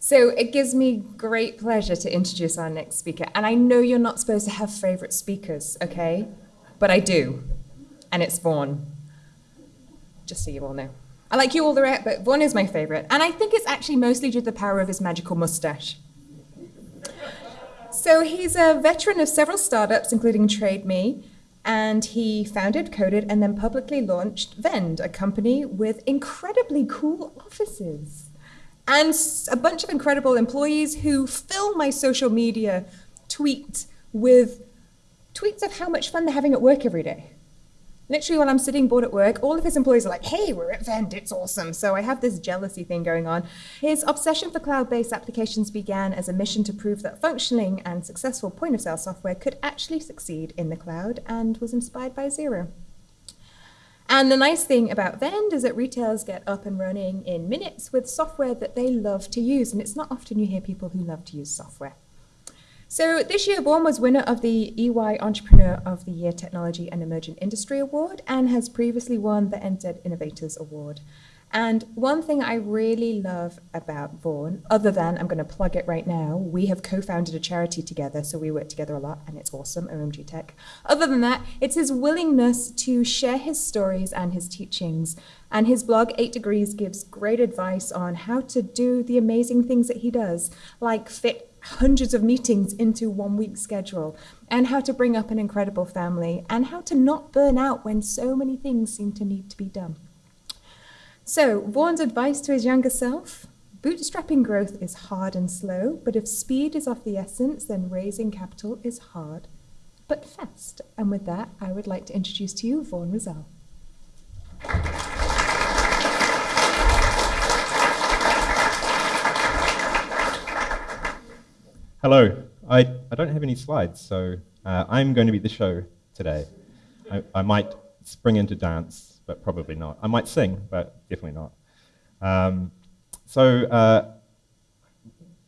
So it gives me great pleasure to introduce our next speaker. And I know you're not supposed to have favorite speakers, okay? But I do. And it's Vaughan. Just so you all know. I like you all the rest, but Vaughan is my favorite. And I think it's actually mostly due to the power of his magical mustache. So he's a veteran of several startups, including TradeMe, and he founded, coded, and then publicly launched Vend, a company with incredibly cool offices and a bunch of incredible employees who fill my social media tweet with tweets of how much fun they're having at work every day. Literally, when I'm sitting bored at work, all of his employees are like, hey, we're at Vend, it's awesome. So I have this jealousy thing going on. His obsession for cloud based applications began as a mission to prove that functioning and successful point of sale software could actually succeed in the cloud and was inspired by Xero. And the nice thing about Vend is that retailers get up and running in minutes with software that they love to use. And it's not often you hear people who love to use software. So this year, Vaughan was winner of the EY Entrepreneur of the Year Technology and Emerging Industry Award and has previously won the NZ Innovators Award. And one thing I really love about Vaughan, other than I'm going to plug it right now, we have co founded a charity together, so we work together a lot, and it's awesome, OMG Tech. Other than that, it's his willingness to share his stories and his teachings. And his blog, 8 Degrees, gives great advice on how to do the amazing things that he does, like fit hundreds of meetings into one week schedule, and how to bring up an incredible family, and how to not burn out when so many things seem to need to be done. So, Vaughan's advice to his younger self bootstrapping growth is hard and slow, but if speed is of the essence, then raising capital is hard but fast. And with that, I would like to introduce to you Vaughan Rowsell. Hello. I, I don't have any slides, so uh, I'm going to be the show today. I, I might spring into dance but probably not. I might sing, but definitely not. Um, so uh,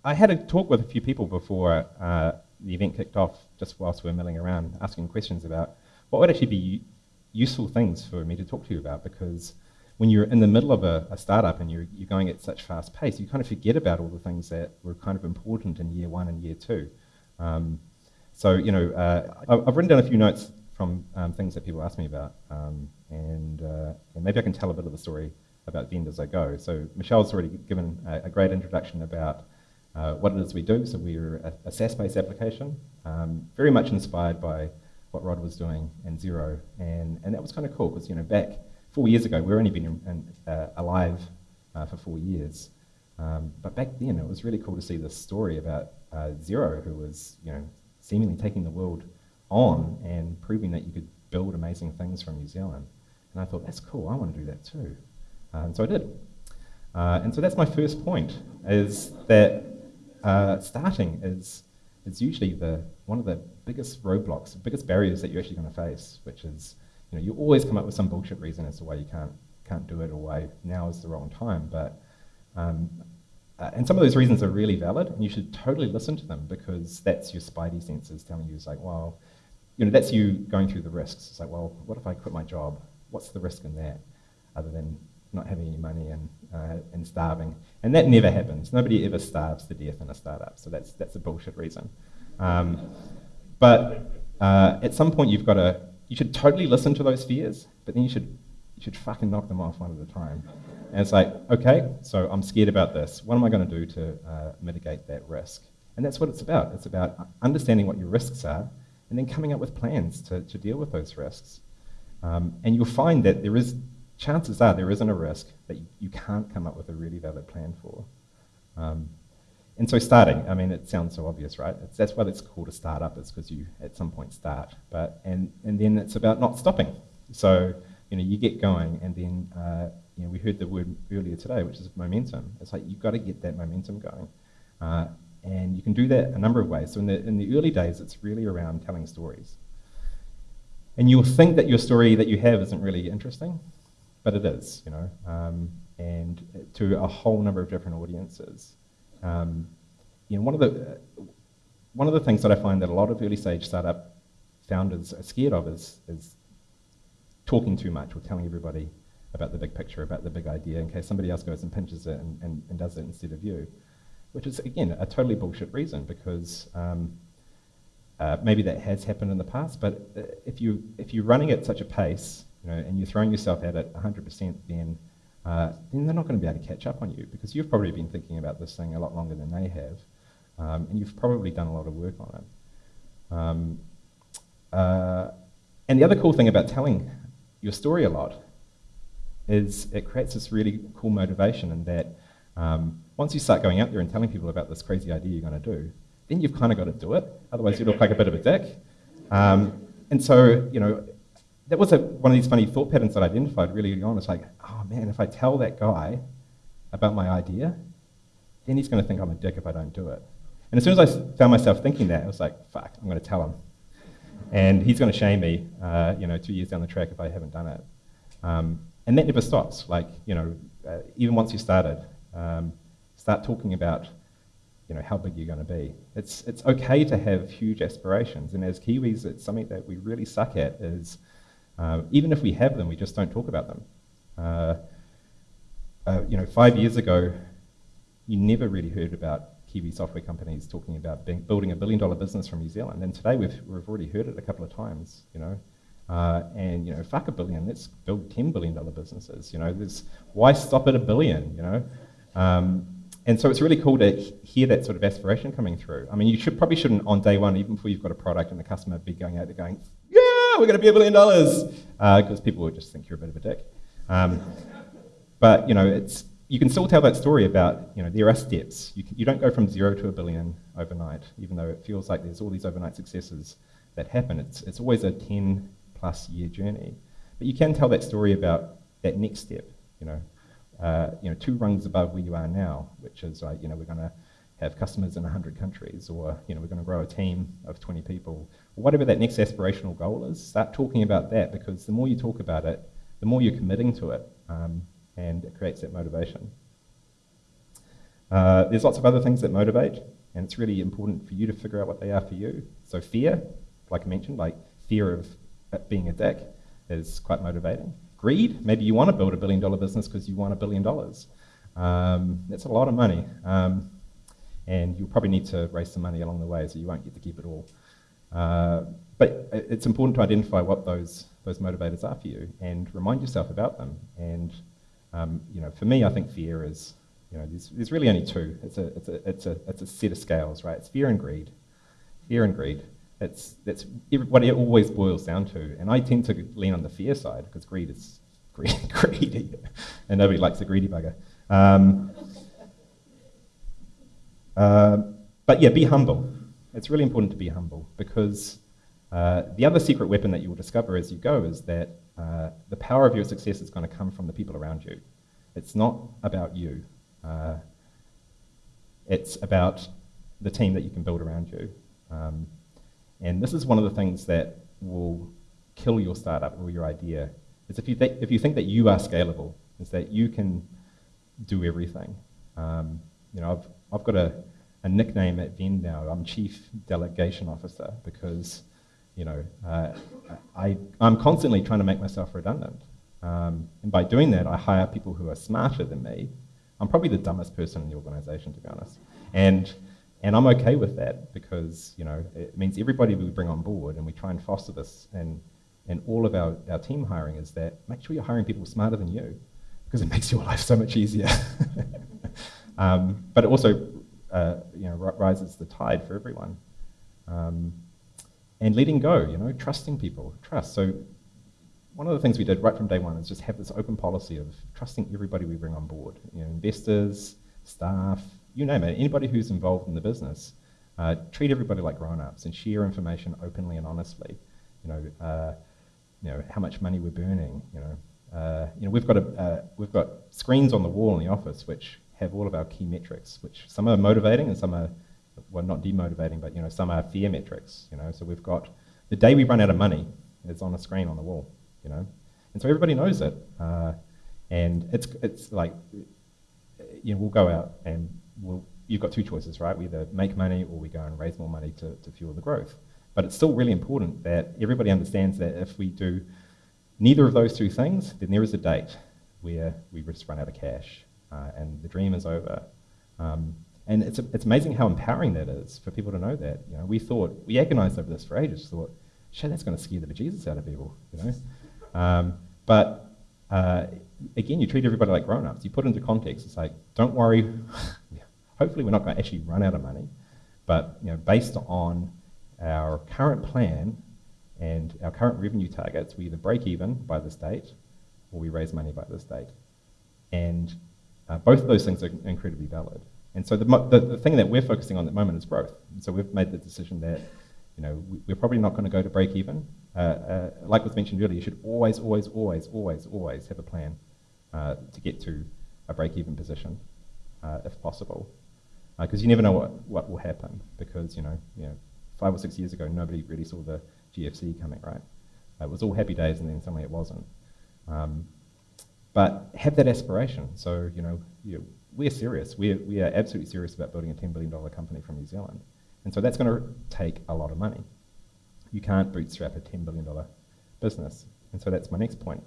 I had a talk with a few people before uh, the event kicked off, just whilst we were milling around, asking questions about what would actually be useful things for me to talk to you about, because when you're in the middle of a, a startup and you're, you're, going at such fast pace, you kind of forget about all the things that were kind of important in year one and year two. Um, so, you know, uh, I've written down a few notes from um, things that people ask me about. Um, and, uh, and, maybe I can tell a bit of the story about Vend as I go. So Michelle's already given a, a great introduction about uh, what it is we do. So we're a, a SaaS-based application, um, very much inspired by what Rod was doing in Xero. And, and that was kind of cool because, you know, back four years ago, we've only been in, in, uh, alive uh, for four years. Um, but back then, it was really cool to see this story about uh, Xero, who was, you know, seemingly taking the world on and proving that you could build amazing things from New Zealand. And I thought, that's cool, I want to do that too. Uh, and so I did. Uh, and so that's my first point, is that uh, starting is, is usually the, one of the biggest roadblocks, the biggest barriers that you're actually going to face, which is, you know, you always come up with some bullshit reason as to why you can't, can't do it or why now is the wrong time. But um, uh, and some of those reasons are really valid, and you should totally listen to them because that's your spidey senses telling you, it's like, well, you know, that's you going through the risks. It's like, well, what if I quit my job? What's the risk in that, other than not having any money and, uh, and starving? And that never happens. Nobody ever starves to death in a startup, so that's, that's a bullshit reason. Um, but uh, at some point, you've got to, you should totally listen to those fears, but then you should, you should fucking knock them off one at a time. And it's like, okay, so I'm scared about this. What am I going to do to uh, mitigate that risk? And that's what it's about. It's about understanding what your risks are and then coming up with plans to, to deal with those risks. Um, and you'll find that there is, chances are there isn't a risk that you, you can't come up with a really valid plan for. Um, and so starting, I mean, it sounds so obvious, right? It's, that's why it's called a startup, is because you at some point start. But, and, and then it's about not stopping. So, you know, you get going and then, uh, you know, we heard the word earlier today, which is momentum. It's like you've got to get that momentum going. Uh, and you can do that a number of ways. So in the, in the early days, it's really around telling stories. And you'll think that your story that you have isn't really interesting, but it is, you know, um, and to a whole number of different audiences. Um, you know, one of the uh, one of the things that I find that a lot of early stage startup founders are scared of is, is talking too much or telling everybody about the big picture, about the big idea, in case somebody else goes and pinches it and, and, and does it instead of you. Which is, again, a totally bullshit reason because um, uh, maybe that has happened in the past, but uh, if, you, if you're running at such a pace you know, and you're throwing yourself at it 100%, then, uh, then they're not going to be able to catch up on you because you've probably been thinking about this thing a lot longer than they have, um, and you've probably done a lot of work on it. Um, uh, and the other cool thing about telling your story a lot is it creates this really cool motivation in that um, once you start going out there and telling people about this crazy idea you're going to do, then you've kind of got to do it. Otherwise, you look like a bit of a dick. Um, and so, you know, that was a, one of these funny thought patterns that I identified really early on. It's like, oh man, if I tell that guy about my idea, then he's going to think I'm a dick if I don't do it. And as soon as I found myself thinking that, I was like, fuck, I'm going to tell him. And he's going to shame me, uh, you know, two years down the track if I haven't done it. Um, and that never stops. Like, you know, uh, even once you started, um, start talking about, you know, how big you're going to be. It's, it's okay to have huge aspirations. And as Kiwis, it's something that we really suck at is uh, even if we have them, we just don't talk about them. Uh, uh, you know, five years ago, you never really heard about Kiwi software companies talking about being, building a billion dollar business from New Zealand. And today we've, we've already heard it a couple of times, you know. Uh, and, you know, fuck a billion, let's build $10 billion businesses, you know. There's, why stop at a billion, you know? Um, and so it's really cool to hear that sort of aspiration coming through. I mean, you should probably shouldn't on day one, even before you've got a product and the customer, be going out there going, "Yeah, we're going to be a billion dollars, because uh, people would just think you're a bit of a dick. Um, but you know, it's you can still tell that story about you know there are steps. You, can, you don't go from zero to a billion overnight, even though it feels like there's all these overnight successes that happen. It's it's always a 10 plus year journey. But you can tell that story about that next step. You know, uh, you know, two rungs above where you are now, which is like you know we're going to have customers in 100 countries, or you know, we're going to grow a team of 20 people, whatever that next aspirational goal is, start talking about that because the more you talk about it, the more you're committing to it, um, and it creates that motivation. Uh, there's lots of other things that motivate, and it's really important for you to figure out what they are for you. So fear, like I mentioned, like fear of being a dick is quite motivating. Greed, maybe you want to build a billion dollar business because you want a billion dollars. Um, that's a lot of money. Um, and you'll probably need to raise some money along the way, so you won't get to keep it all. Uh, but it's important to identify what those, those motivators are for you and remind yourself about them. And um, you know, for me, I think fear is, you know, there's, there's really only two. It's a, it's, a, it's, a, it's a set of scales, right? It's fear and greed. Fear and greed. It's, that's what it always boils down to. And I tend to lean on the fear side because greed is greedy, and nobody likes a greedy bugger. Um, uh, but yeah, be humble. It's really important to be humble because uh, the other secret weapon that you will discover as you go is that uh, the power of your success is going to come from the people around you. It's not about you. Uh, it's about the team that you can build around you. Um, and this is one of the things that will kill your startup or your idea. Is if you, if you think that you are scalable, is that you can do everything. Um, you know, I've, I've got a, a nickname at Vend now. I'm Chief Delegation Officer because, you know, uh, I, I'm constantly trying to make myself redundant. Um, and by doing that, I hire people who are smarter than me. I'm probably the dumbest person in the organization, to be honest. And, and I'm okay with that because, you know, it means everybody we bring on board and we try and foster this and, and all of our, our team hiring is that make sure you're hiring people smarter than you because it makes your life so much easier. um, but it also uh, you know, rises the tide for everyone. Um, and letting go, you know, trusting people, trust. So one of the things we did right from day one is just have this open policy of trusting everybody we bring on board, you know, investors, staff, you name it, anybody who's involved in the business. Uh, treat everybody like grown-ups and share information openly and honestly. You know, uh, you know how much money we're burning. You know, uh, you know we've got a, uh, we've got screens on the wall in the office which have all of our key metrics, which some are motivating and some are, well, not demotivating, but you know, some are fear metrics. You know, so we've got the day we run out of money, it's on a screen on the wall. You know, and so everybody knows it, uh, and it's it's like, you know, we'll go out and we'll. You've got two choices, right? We either make money or we go and raise more money to, to fuel the growth. But it's still really important that everybody understands that if we do neither of those two things, then there is a date where we just run out of cash uh, and the dream is over. Um, And it's, it's amazing how empowering that is for people to know that. You know, we thought, we agonized over this for ages, thought, shit, that's going to scare the bejesus out of people, you know? Um, but uh, again, you treat everybody like grown-ups. You put into context. It's like, don't worry. Hopefully we're not going to actually run out of money. But you know, based on our current plan and our current revenue targets, we either break even by this date or we raise money by this date. And uh, both of those things are incredibly valid. And so the, the, the, thing that we're focusing on at the moment is growth. And so we've made the decision that you know, we, are probably not going to go to break even. Uh, uh, like was mentioned earlier, you should always, always, always, always, always have a plan uh, to get to a break even position uh, if possible because uh, you never know what, what will happen. Because you know, you know, five or six years ago, nobody really saw the GFC coming, right? It was all happy days, and then suddenly it wasn't. Um, but have that aspiration. So you know, you, we're serious. We're, we are absolutely serious about building a $10 billion company from New Zealand. And so that's going to take a lot of money. You can't bootstrap a $10 billion business. And so that's my next point.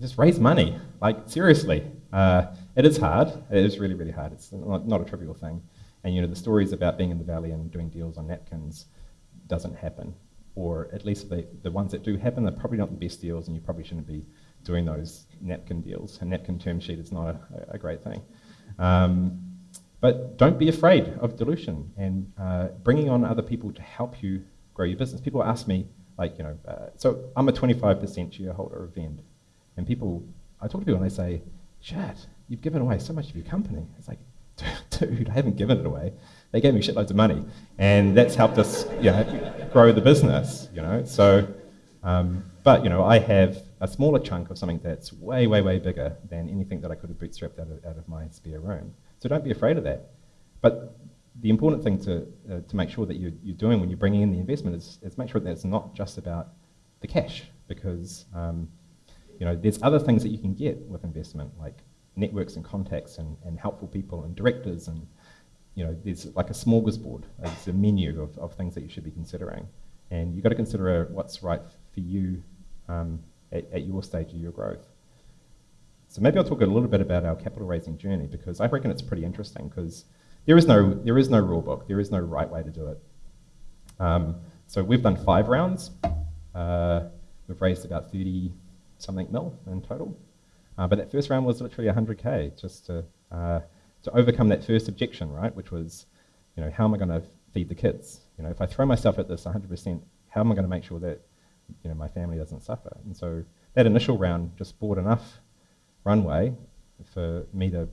Just raise money. Like, seriously. Uh, it is hard. It is really, really hard. It's not, not, a trivial thing. And you know, the stories about being in the valley and doing deals on napkins doesn't happen. Or at least the, the ones that do happen, they're probably not the best deals, and you probably shouldn't be doing those napkin deals. A napkin term sheet is not a, a great thing. Um, but don't be afraid of dilution and uh, bringing on other people to help you grow your business. People ask me, like, you know, uh, so I'm a 25% shareholder of Vend. And people, I talk to people and they say, Chad, you've given away so much of your company. It's like, dude, I haven't given it away. They gave me shitloads of money, and that's helped us, you know, grow the business. You know, so, um, but you know, I have a smaller chunk of something that's way, way, way bigger than anything that I could have bootstrapped out of, out of my spare room. So don't be afraid of that. But the important thing to, uh, to make sure that you're, you're doing when you're bringing in the investment is, is make sure that it's not just about the cash, because um, you know, there's other things that you can get with investment, like networks and contacts and, and helpful people and directors and you know, there's like a smorgasbord. It's a menu of, of things that you should be considering. And you've got to consider what's right for you um, at, at, your stage of your growth. So maybe I'll talk a little bit about our capital raising journey because I reckon it's pretty interesting because there is no, there is no rule book. There is no right way to do it. Um, so we've done five rounds. Uh, we've raised about 30 something mil in total. Uh, but that first round was literally 100k just to, uh, to overcome that first objection, right? Which was, you know, how am I going to feed the kids? You know, if I throw myself at this 100%, how am I going to make sure that, you know, my family doesn't suffer? And so that initial round just bought enough runway for me to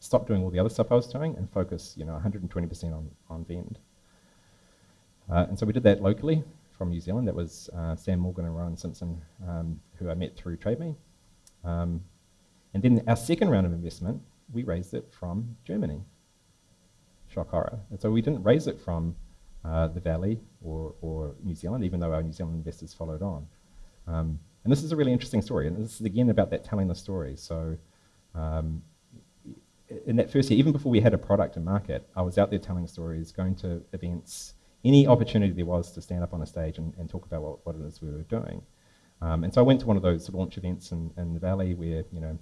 stop doing all the other stuff I was doing and focus, you know, 120% on, on Vend. Uh, and so we did that locally from New Zealand. That was uh, Sam Morgan and Rowan Simpson, um, who I met through TradeMe. Um, and then our second round of investment, we raised it from Germany. Shock horror. And so we didn't raise it from uh, the Valley or, or, New Zealand, even though our New Zealand investors followed on. Um, and this is a really interesting story. And this is again about that telling the story. So um, in that first year, even before we had a product and market, I was out there telling stories, going to events, any opportunity there was to stand up on a stage and, and talk about what, what, it is we were doing. Um, and so I went to one of those launch events in, in the Valley where, you know,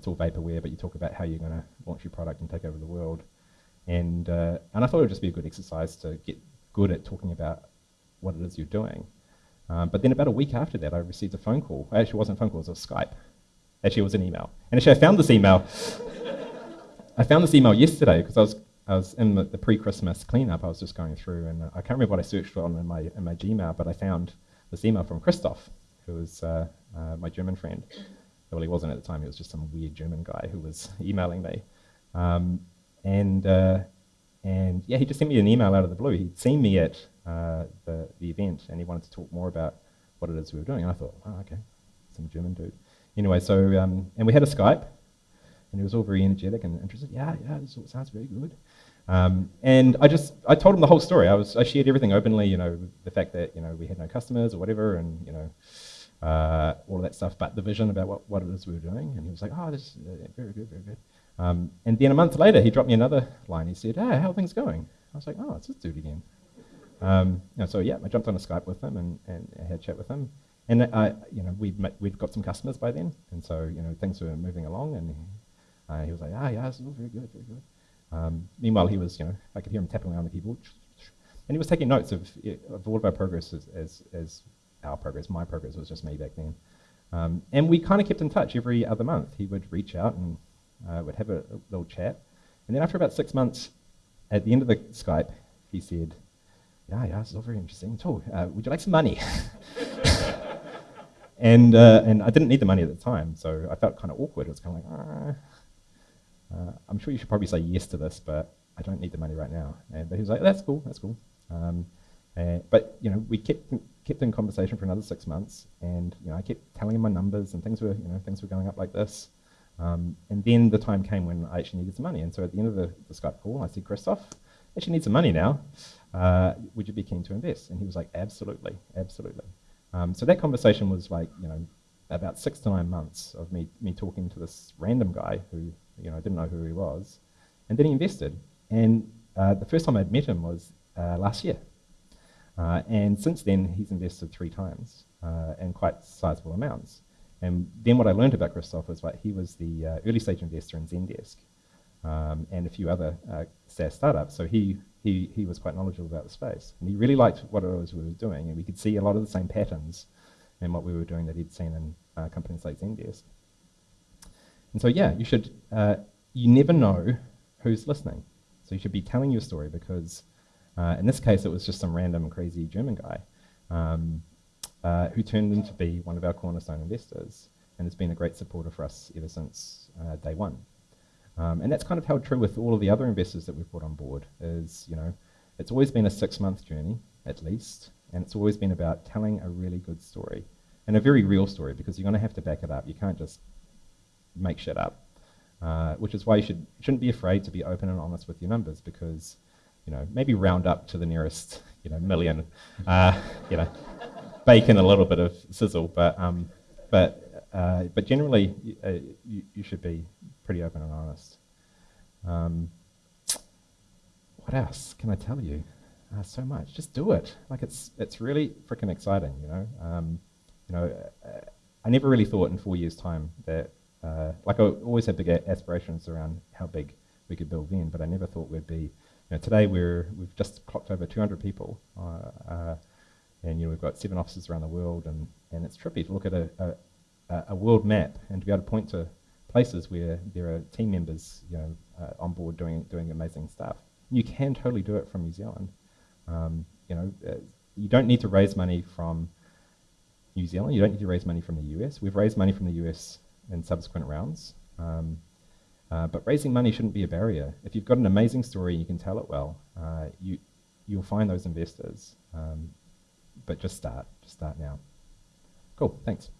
it's all vaporware, but you talk about how you're going to launch your product and take over the world. And, uh, and I thought it would just be a good exercise to get good at talking about what it is you're doing. Um, but then about a week after that, I received a phone call. Actually, it wasn't a phone call, it was a Skype. Actually, it was an email. And actually, I found this email. I found this email yesterday because I was, I was in the, the pre-Christmas cleanup. I was just going through, and I can't remember what I searched on in my, in my Gmail, but I found this email from Christoph, who was uh, uh, my German friend. Well, he wasn't at the time. He was just some weird German guy who was emailing me. Um, and, uh, and yeah, he just sent me an email out of the blue. He'd seen me at uh, the, the event and he wanted to talk more about what it is we were doing. And I thought, oh, okay, some German dude. Anyway, so, um, and we had a Skype and he was all very energetic and interested. Yeah, yeah, this all sounds very good. Um, and I just, I told him the whole story. I was, I shared everything openly, you know, the fact that, you know, we had no customers or whatever and, you know, uh, all of that stuff, but the vision about what, what it is we were doing. And he was like, oh, this is uh, very good, very good. Um, and then a month later, he dropped me another line. He said, hey, how are things going? I was like, oh, it's this dude again. Um, so yeah, I jumped on a Skype with him and, and I had a chat with him. And I, you know, we'd, met, we'd got some customers by then, and so you know things were moving along. And Uh, he was like, ah, yeah, is all very good, very good. Um, meanwhile, he was, you know, I could hear him tapping away on the keyboard. And he was taking notes of, of all of our progress as, as, as our progress. My progress was just me back then. Um, and we kind of kept in touch every other month. He would reach out and uh, would have a, a, little chat. And then after about six months, at the end of the Skype, he said, yeah, yeah, is all very interesting. So, uh, would you like some money? and, uh, and I didn't need the money at the time, so I felt kind of awkward. It was kind of like, ah. Uh, I'm sure you should probably say yes to this, but I don't need the money right now. And but he was like, that's cool, that's cool. Um, but you know, we kept kept in conversation for another six months, and you know, I kept telling him my numbers, and things were you know things were going up like this. Um, and then the time came when I actually needed some money, and so at the end of the, the Skype call, I said, Christoph, I actually need some money now. Uh, would you be keen to invest? And he was like, absolutely, absolutely. Um, so that conversation was like, you know, about six to nine months of me me talking to this random guy who you know I didn't know who he was, and then he invested. And uh, the first time I'd met him was uh, last year. Uh, and since then, he's invested three times uh, in quite sizable amounts. And then what I learned about Christoph was that he was the uh, early stage investor in Zendesk um, and a few other uh, SaaS startups. So he, he, he was quite knowledgeable about the space. And he really liked what it was we were doing. And we could see a lot of the same patterns in what we were doing that he'd seen in uh, companies like Zendesk. And so, yeah, you should, uh, you never know who's listening. So you should be telling your story because uh, in this case, it was just some random crazy German guy um, uh, who turned into be one of our cornerstone investors and has been a great supporter for us ever since uh, day one. Um, and that's kind of held true with all of the other investors that we've brought on board. Is you know, it's always been a six-month journey at least, and it's always been about telling a really good story and a very real story because you're going to have to back it up. You can't just make shit up. Uh, which is why you should, shouldn't be afraid to be open and honest with your numbers because you know, maybe round up to the nearest, you know, million, uh, you know, bake in a little bit of sizzle, but, um, but, uh, but generally, uh, you, you, should be pretty open and honest. Um, what else can I tell you? Uh, so much. Just do it. Like it's it's really freaking exciting. You know. Um, you know, uh, I never really thought in four years' time that uh, like I always had big aspirations around how big we could build then, but I never thought we'd be know, today we're, we've just clocked over 200 people, uh, uh, and you know, we've got seven offices around the world, and, and it's trippy to look at a, a, a, world map and to be able to point to places where there are team members you know, uh, on board doing, doing amazing stuff. You can totally do it from New Zealand. Um, you know, uh, you don't need to raise money from New Zealand. You don't need to raise money from the US. We've raised money from the US in subsequent rounds. Um, uh, but raising money shouldn't be a barrier. If you've got an amazing story and you can tell it well, uh, you, you'll find those investors. Um, but just start, just start now. Cool, thanks.